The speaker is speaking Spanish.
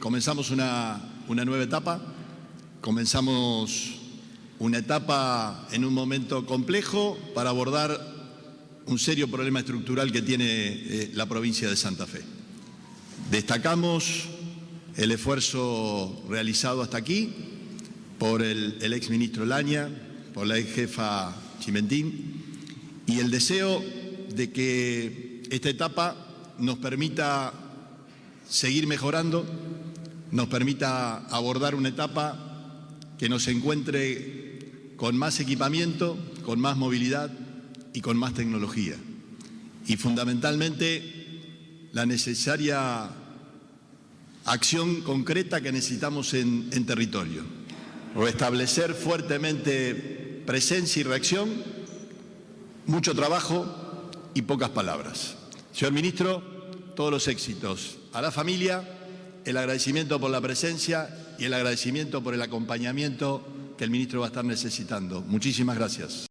comenzamos una, nueva etapa, comenzamos una etapa en un momento complejo para abordar un serio problema estructural que tiene eh, la provincia de Santa Fe. Destacamos el esfuerzo realizado hasta aquí por el, el ex ministro Laña, por la ex jefa Chimentín y el deseo de que esta etapa nos permita seguir mejorando, nos permita abordar una etapa que nos encuentre con más equipamiento, con más movilidad y con más tecnología. Y fundamentalmente la necesaria acción concreta que necesitamos en, territorio. Restablecer fuertemente presencia y reacción, mucho trabajo y pocas palabras. Señor Ministro, todos los éxitos a la familia, el agradecimiento por la presencia y el agradecimiento por el acompañamiento que el Ministro va a estar necesitando. Muchísimas gracias.